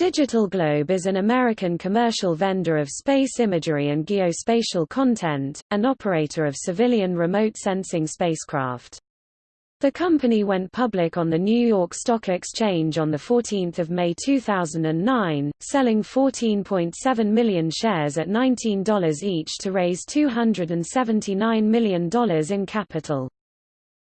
Digital Globe is an American commercial vendor of space imagery and geospatial content, and operator of civilian remote sensing spacecraft. The company went public on the New York Stock Exchange on 14 May 2009, selling 14.7 million shares at $19 each to raise $279 million in capital.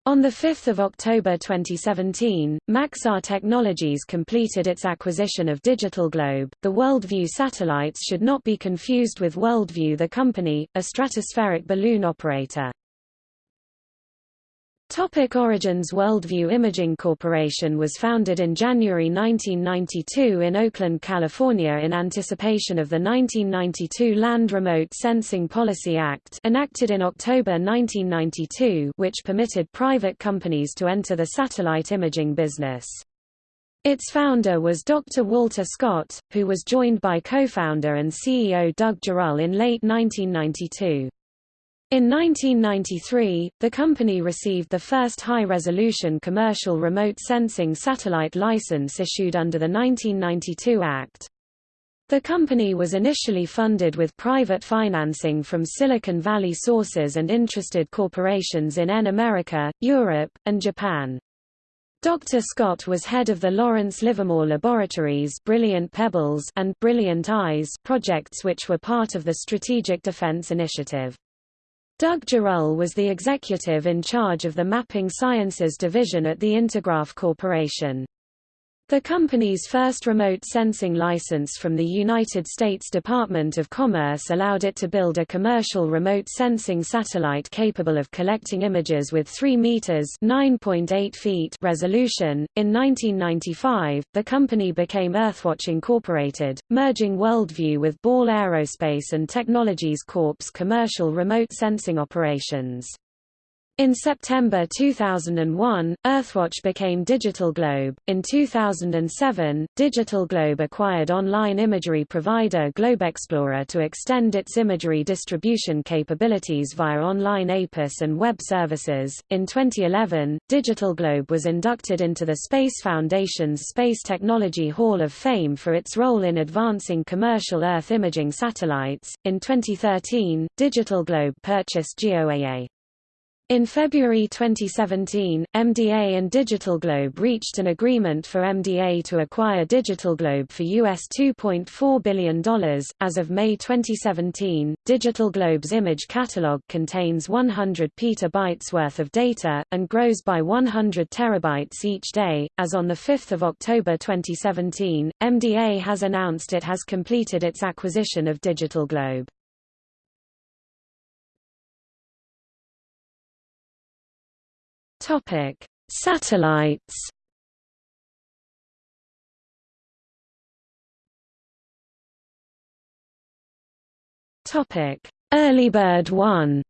On 5 October 2017, Maxar Technologies completed its acquisition of Digital Globe. The WorldView satellites should not be confused with WorldView the company, a stratospheric balloon operator. Topic origins Worldview Imaging Corporation was founded in January 1992 in Oakland, California in anticipation of the 1992 Land Remote Sensing Policy Act enacted in October 1992 which permitted private companies to enter the satellite imaging business. Its founder was Dr. Walter Scott, who was joined by co-founder and CEO Doug Gerull in late 1992. In 1993, the company received the first high-resolution commercial remote sensing satellite license issued under the 1992 Act. The company was initially funded with private financing from Silicon Valley sources and interested corporations in N America, Europe, and Japan. Dr. Scott was head of the Lawrence Livermore Laboratories Brilliant Pebbles and Brilliant Eyes projects which were part of the Strategic Defense Initiative. Doug Gerull was the executive in charge of the Mapping Sciences division at the Intergraph Corporation. The company's first remote sensing license from the United States Department of Commerce allowed it to build a commercial remote sensing satellite capable of collecting images with 3 meters (9.8 feet) resolution. In 1995, the company became Earthwatch Incorporated, merging Worldview with Ball Aerospace and Technologies Corp's commercial remote sensing operations. In September 2001, Earthwatch became Digital Globe. In 2007, Digital Globe acquired online imagery provider GlobeExplorer to extend its imagery distribution capabilities via online APIS and web services. In 2011, Digital Globe was inducted into the Space Foundation's Space Technology Hall of Fame for its role in advancing commercial Earth imaging satellites. In 2013, Digital Globe purchased GeoEye. In February 2017, MDA and Digital Globe reached an agreement for MDA to acquire Digital Globe for US $2.4 billion. As of May 2017, Digital Globe's image catalog contains 100 petabytes worth of data, and grows by 100 terabytes each day. As on 5 October 2017, MDA has announced it has completed its acquisition of Digital Topic: Satellites. Topic: Earlybird 1.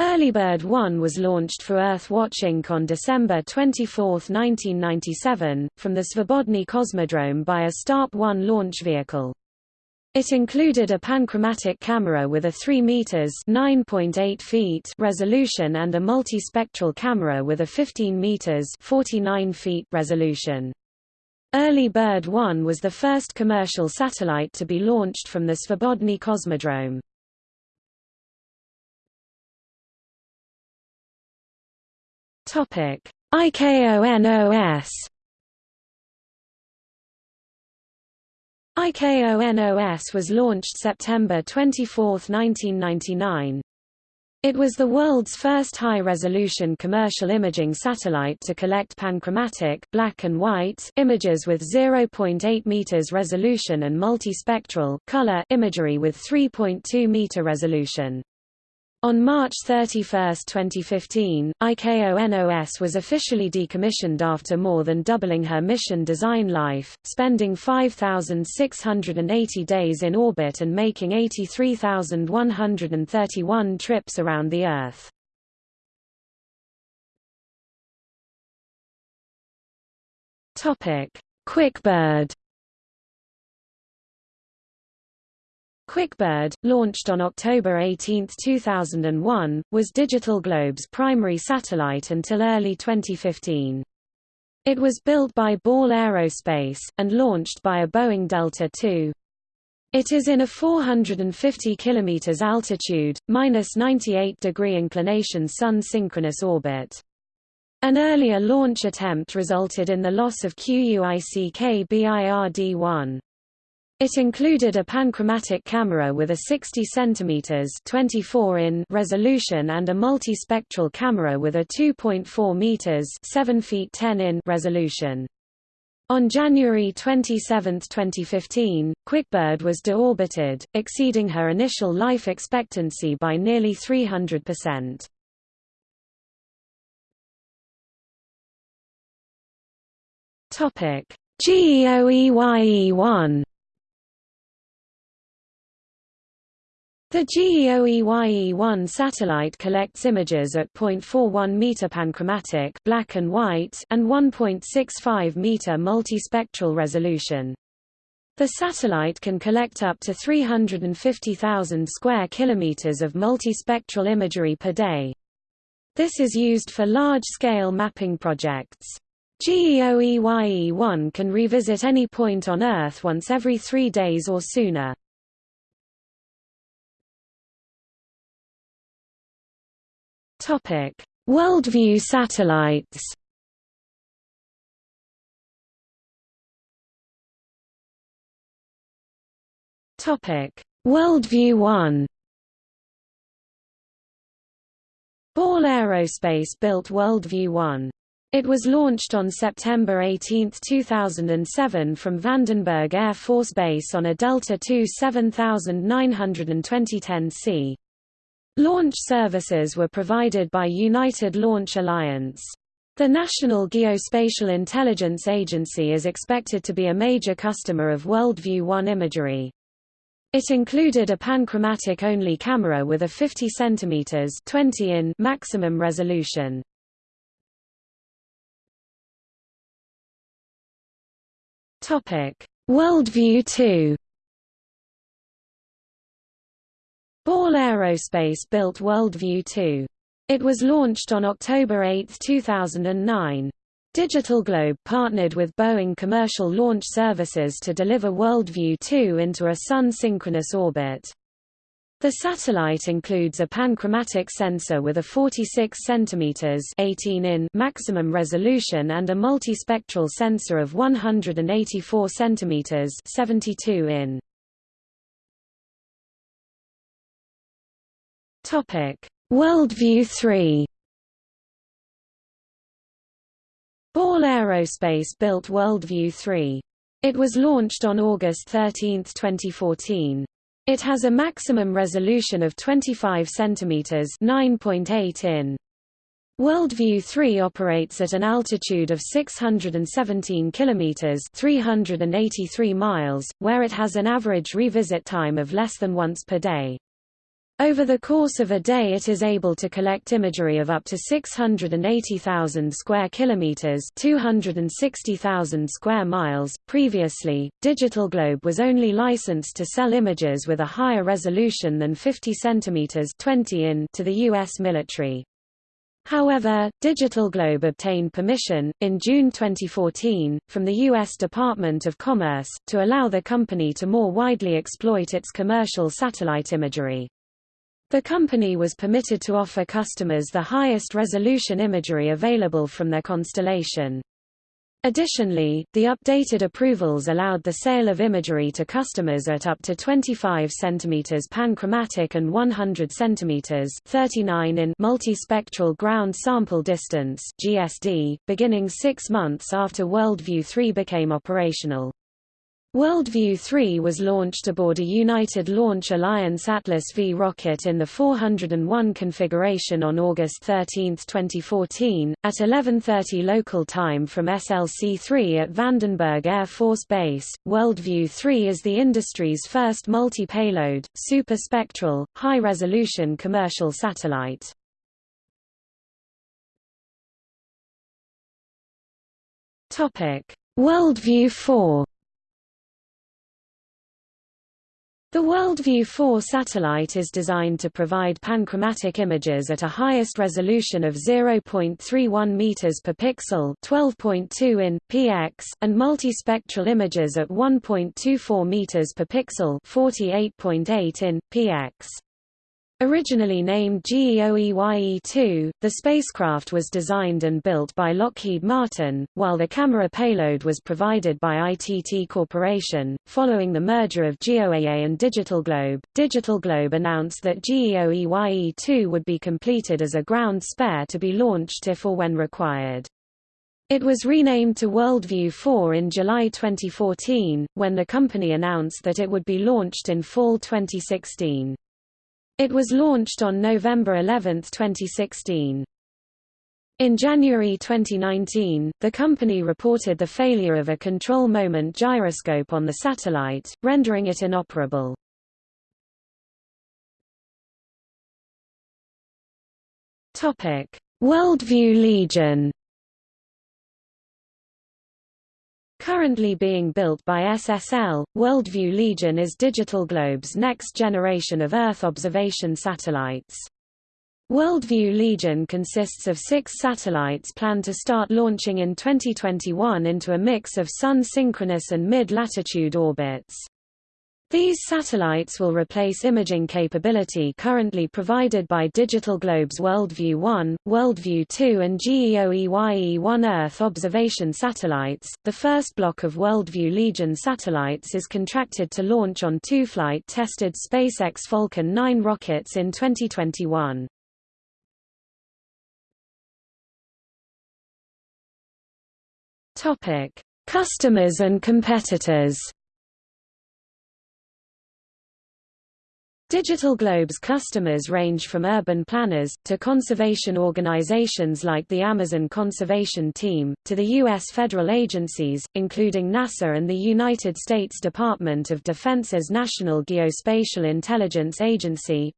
Earlybird 1 was launched for Earth Watch Inc. on December 24, 1997, from the Svobodny Cosmodrome by a Start-1 launch vehicle. It included a panchromatic camera with a 3 meters (9.8 feet) resolution and a multispectral camera with a 15 meters (49 feet) resolution. Early Bird 1 was the first commercial satellite to be launched from the Svobodny Cosmodrome. Topic: IKONOS IKONOS was launched September 24, 1999. It was the world's first high-resolution commercial imaging satellite to collect panchromatic black and white images with 0.8 meters resolution and multispectral color imagery with 3.2 meter resolution. On March 31, 2015, IKONOS was officially decommissioned after more than doubling her mission design life, spending 5,680 days in orbit and making 83,131 trips around the Earth. QuickBird QuickBird, launched on October 18, 2001, was Digital Globe's primary satellite until early 2015. It was built by Ball Aerospace, and launched by a Boeing Delta II. It is in a 450 km altitude, minus 98 degree inclination Sun-synchronous orbit. An earlier launch attempt resulted in the loss of QUICK-BIRD-1. It included a panchromatic camera with a 60 cm 24 in resolution and a multispectral camera with a 2.4 meters 7 feet 10 in resolution. On January 27, 2015, QuickBird was deorbited, exceeding her initial life expectancy by nearly 300%. Topic: GEOEYE-1 The GEOEYE-1 satellite collects images at 0.41 meter panchromatic black and white and 1.65 meter multispectral resolution. The satellite can collect up to 350,000 square kilometers of multispectral imagery per day. This is used for large-scale mapping projects. GEOEYE-1 can revisit any point on Earth once every three days or sooner. Topic: Worldview satellites. Topic: Worldview 1. Ball Aerospace built Worldview 1. It was launched on September 18, 2007 from Vandenberg Air Force Base on a Delta II 7920-10C. Launch services were provided by United Launch Alliance. The National Geospatial Intelligence Agency is expected to be a major customer of Worldview 1 imagery. It included a panchromatic-only camera with a 50 cm 20 in maximum resolution. Worldview 2 Ball Aerospace built Worldview 2. It was launched on October 8, 2009. Digital Globe partnered with Boeing Commercial Launch Services to deliver Worldview 2 into a Sun-synchronous orbit. The satellite includes a panchromatic sensor with a 46 cm 18 in maximum resolution and a multispectral sensor of 184 cm 72 in. Topic: Worldview 3. Ball Aerospace built Worldview 3. It was launched on August 13, 2014. It has a maximum resolution of 25 cm 9.8 in. Worldview 3 operates at an altitude of 617 km 383 miles, where it has an average revisit time of less than once per day. Over the course of a day it is able to collect imagery of up to 680,000 square kilometers, 260,000 square miles. Previously, Digital Globe was only licensed to sell images with a higher resolution than 50 centimeters, 20 in to the US military. However, Digital Globe obtained permission, in June 2014, from the U.S. Department of Commerce, to allow the company to more widely exploit its commercial satellite imagery. The company was permitted to offer customers the highest resolution imagery available from their constellation. Additionally, the updated approvals allowed the sale of imagery to customers at up to 25 cm panchromatic and 100 cm 39 in multispectral ground sample distance (GSD), beginning 6 months after Worldview 3 became operational. Worldview 3 was launched aboard a United Launch Alliance Atlas V rocket in the 401 configuration on August 13, 2014, at 11.30 local time from SLC-3 at Vandenberg Air Force Base. Worldview 3 is the industry's first multi-payload, super-spectral, high-resolution commercial satellite. Worldview 4 The WorldView 4 satellite is designed to provide panchromatic images at a highest resolution of 0.31 meters per pixel, 12.2 in px, and multispectral images at 1.24 meters per pixel, 48.8 in px. Originally named GEOEYE-2, the spacecraft was designed and built by Lockheed Martin, while the camera payload was provided by ITT Corporation. Following the merger of GeoEye and Digital Globe, Digital Globe announced that GEOEYE-2 would be completed as a ground spare to be launched if or when required. It was renamed to WorldView 4 in July 2014, when the company announced that it would be launched in fall 2016. It was launched on November 11, 2016. In January 2019, the company reported the failure of a control moment gyroscope on the satellite, rendering it inoperable. Worldview Legion Currently being built by SSL, Worldview Legion is Digital Globe's next generation of Earth observation satellites. Worldview Legion consists of six satellites planned to start launching in 2021 into a mix of sun-synchronous and mid-latitude orbits. These satellites will replace imaging capability currently provided by Digital Globe's WorldView 1, WorldView 2 and GEOEYE-1 Earth observation satellites. The first block of WorldView Legion satellites is contracted to launch on two flight-tested SpaceX Falcon 9 rockets in 2021. Topic: Customers and competitors. Digital Globe's customers range from urban planners, to conservation organizations like the Amazon Conservation Team, to the U.S. federal agencies, including NASA and the United States Department of Defense's National Geospatial Intelligence Agency.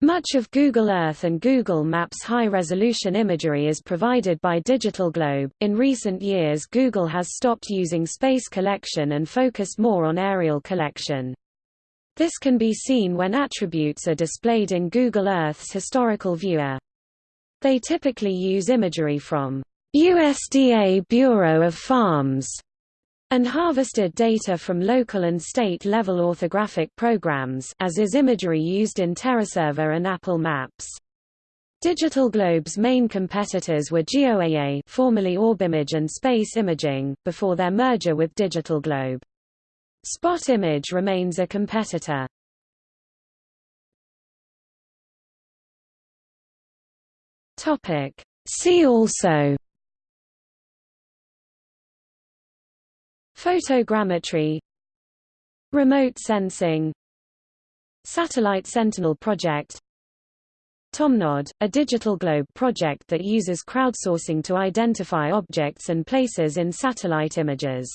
Much of Google Earth and Google Maps high-resolution imagery is provided by Digital Globe. In recent years Google has stopped using space collection and focused more on aerial collection. This can be seen when attributes are displayed in Google Earth's historical viewer. They typically use imagery from USDA Bureau of Farms and harvested data from local and state-level orthographic programs as is imagery used in TerraServer and Apple Maps. Digital Globe's main competitors were GeoEye formerly OrbImage and Space Imaging, before their merger with Digital Globe. Spot Image remains a competitor. Topic. See also. Photogrammetry. Remote sensing. Satellite Sentinel project. TomNod, a digital globe project that uses crowdsourcing to identify objects and places in satellite images